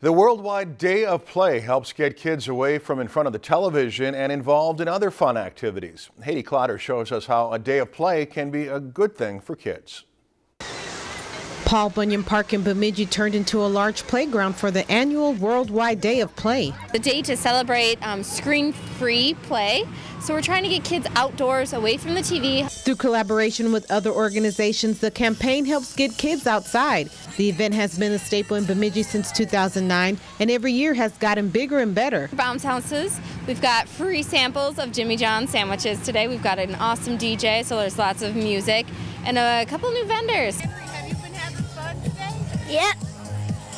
The Worldwide Day of Play helps get kids away from in front of the television and involved in other fun activities. Haiti Clotter shows us how a day of play can be a good thing for kids. Paul Bunyan Park in Bemidji turned into a large playground for the annual Worldwide Day of Play. The day to celebrate um, screen-free play. So we're trying to get kids outdoors, away from the TV. Through collaboration with other organizations, the campaign helps get kids outside. The event has been a staple in Bemidji since 2009 and every year has gotten bigger and better. Bounce houses. We've got free samples of Jimmy John's sandwiches today. We've got an awesome DJ, so there's lots of music, and a couple new vendors. Yeah.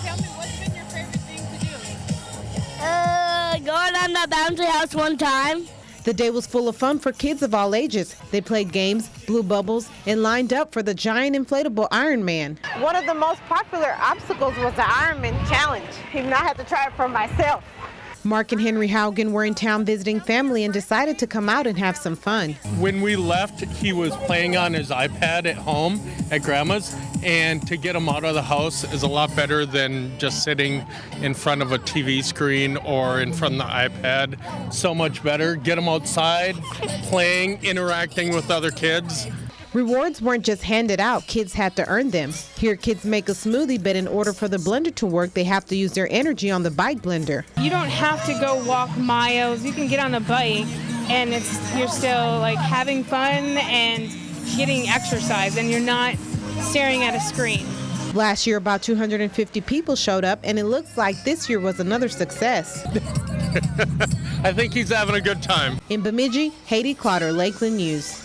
Tell me what's been your favorite thing to do? Uh, going on the bouncy house one time. The day was full of fun for kids of all ages. They played games, blew bubbles, and lined up for the giant inflatable Iron Man. One of the most popular obstacles was the Iron Man Challenge, even I had to try it for myself. Mark and Henry Haugen were in town visiting family and decided to come out and have some fun. When we left, he was playing on his iPad at home at grandma's, and to get him out of the house is a lot better than just sitting in front of a TV screen or in front of the iPad. So much better. Get him outside, playing, interacting with other kids. Rewards weren't just handed out, kids had to earn them. Here, kids make a smoothie, but in order for the blender to work, they have to use their energy on the bike blender. You don't have to go walk miles. You can get on a bike and it's you're still like having fun and getting exercise and you're not staring at a screen. Last year, about 250 people showed up, and it looks like this year was another success. I think he's having a good time. In Bemidji, Haiti Clotter, Lakeland News.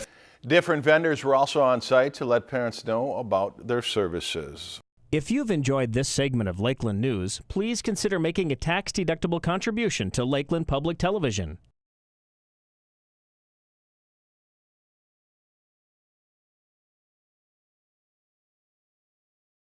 Different vendors were also on site to let parents know about their services. If you've enjoyed this segment of Lakeland News, please consider making a tax-deductible contribution to Lakeland Public Television.